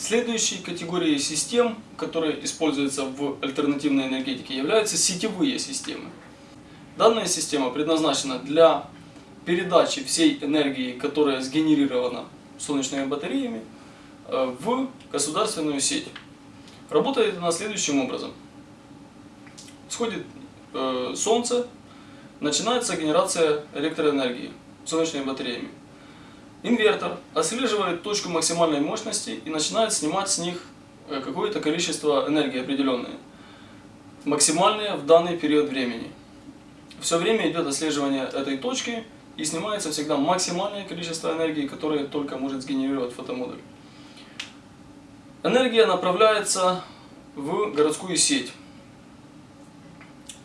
Следующей категорией систем, которые используются в альтернативной энергетике, являются сетевые системы. Данная система предназначена для передачи всей энергии, которая сгенерирована солнечными батареями, э, в государственную сеть. Работает она следующим образом. Сходит э, солнце, начинается генерация электроэнергии солнечными батареями. Инвертор отслеживает точку максимальной мощности и начинает снимать с них э, какое-то количество энергии определенное. Максимальное в данный период времени. Все время идет отслеживание этой точки и снимается всегда максимальное количество энергии, которое только может сгенерировать фотомодуль. Энергия направляется в городскую сеть.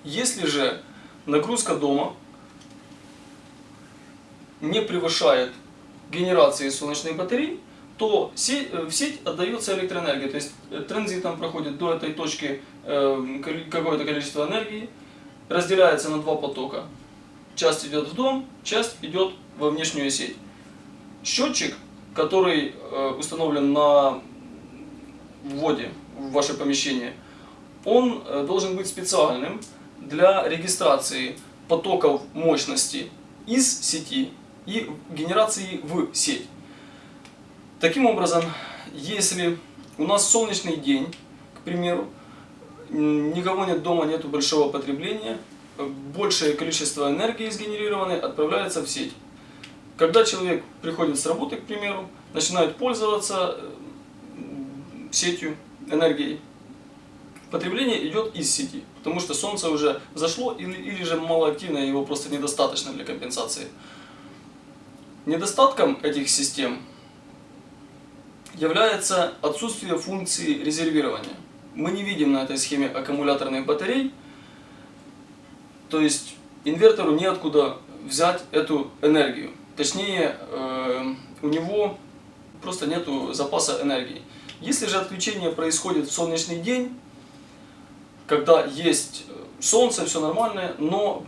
Если же нагрузка дома не превышает генерации солнечных батарей, то э, в сеть отдается электроэнергия. То есть э, транзитом проходит до этой точки э, какое-то количество энергии, разделяется на два потока. Часть идет в дом, часть идет во внешнюю сеть. Счетчик, который установлен на вводе в ваше помещение, он должен быть специальным для регистрации потоков мощности из сети и генерации в сеть. Таким образом, если у нас солнечный день, к примеру, никого нет дома, нет большого потребления, большее количество энергии сгенерированной отправляется в сеть. Когда человек приходит с работы, к примеру, начинает пользоваться сетью, энергией, потребление идет из сети, потому что солнце уже зашло или, или же малоактивное, его просто недостаточно для компенсации. Недостатком этих систем является отсутствие функции резервирования. Мы не видим на этой схеме аккумуляторных батарей, то есть инвертору неоткуда взять эту энергию. Точнее, э, у него просто нет запаса энергии. Если же отключение происходит в солнечный день, когда есть солнце, все нормально, но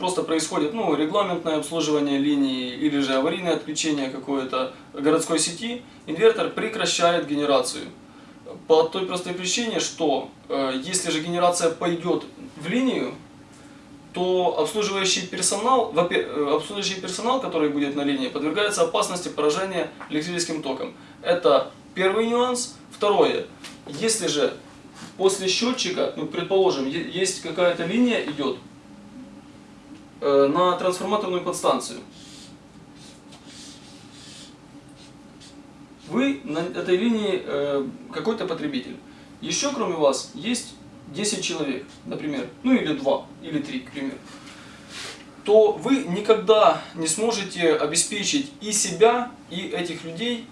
просто происходит ну, регламентное обслуживание линии или же аварийное отключение какой-то городской сети, инвертор прекращает генерацию. По той простой причине, что э, если же генерация пойдет в линию, то обслуживающий персонал, э, обслуживающий персонал, который будет на линии, подвергается опасности поражения электрическим током. Это первый нюанс. Второе, если же после счетчика, ну, предположим, есть какая-то линия идет, на трансформаторную подстанцию. Вы на этой линии э, какой-то потребитель. Еще кроме вас есть 10 человек, например, ну или 2, или 3, к примеру. То вы никогда не сможете обеспечить и себя, и этих людей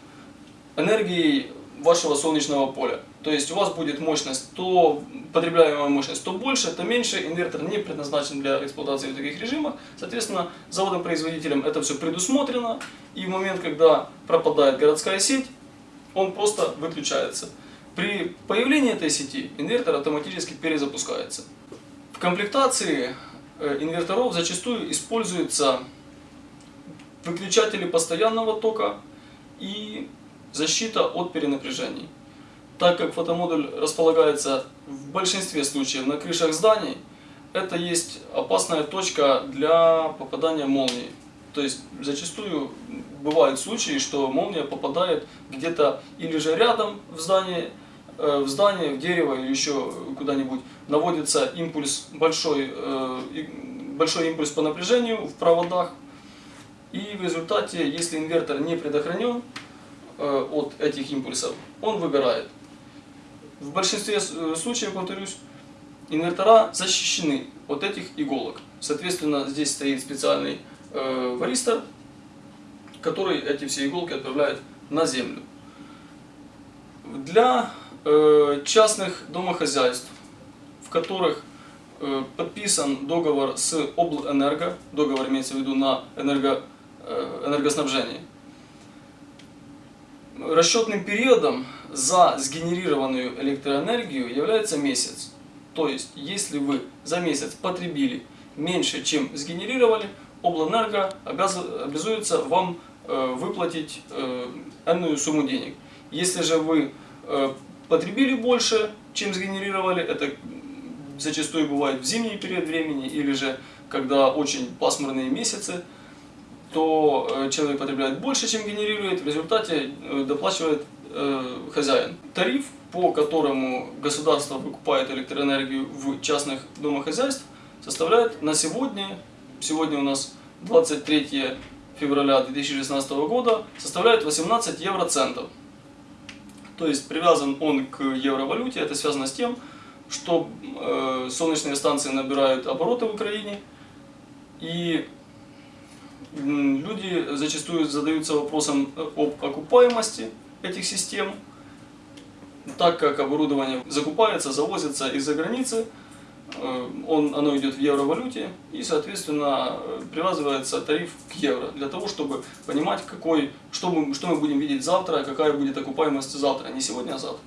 энергией вашего солнечного поля. То есть у вас будет мощность, то потребляемая мощность, то больше, то меньше. Инвертор не предназначен для эксплуатации в таких режимах. Соответственно, заводом-производителем это все предусмотрено. И в момент, когда пропадает городская сеть, он просто выключается. При появлении этой сети инвертор автоматически перезапускается. В комплектации э, инверторов зачастую используются выключатели постоянного тока и защита от перенапряжений. Так как фотомодуль располагается в большинстве случаев на крышах зданий, это есть опасная точка для попадания молнии. То есть зачастую бывают случаи, что молния попадает где-то или же рядом в здание, э, в здание, в дерево или еще куда-нибудь. Наводится импульс большой, э, большой импульс по напряжению в проводах. И в результате, если инвертор не предохранен э, от этих импульсов, он выгорает. В большинстве э, случаев, повторюсь, инвертора защищены от этих иголок. Соответственно, здесь стоит специальный э, варистор, который эти все иголки отправляет на землю. Для э, частных домохозяйств, в которых э, подписан договор с Облэнерго, договор имеется в виду на энерго, э, энергоснабжение, расчетным периодом за сгенерированную электроэнергию является месяц. То есть, если вы за месяц потребили меньше, чем сгенерировали, Облэнерго обязуется вам э, выплатить энную сумму денег. Если же вы э, потребили больше, чем сгенерировали, это зачастую бывает в зимний период времени или же когда очень пасмурные месяцы, то э, человек потребляет больше, чем генерирует, в результате э, доплачивает э, хозяин. Тариф, по которому государство выкупает электроэнергию в частных домохозяйств, составляет на сегодня, сегодня у нас 23 февраля 2016 года, составляет 18 евроцентов. То есть привязан он к евровалюте, это связано с тем, что э, солнечные станции набирают обороты в Украине, и люди зачастую задаются вопросом об окупаемости этих систем, так как оборудование закупается, завозится из-за границы, э, он, оно идет в евровалюте и, соответственно, привязывается тариф к евро, для того, чтобы понимать, какой, что, мы, что мы будем видеть завтра, какая будет окупаемость завтра, не сегодня, а завтра.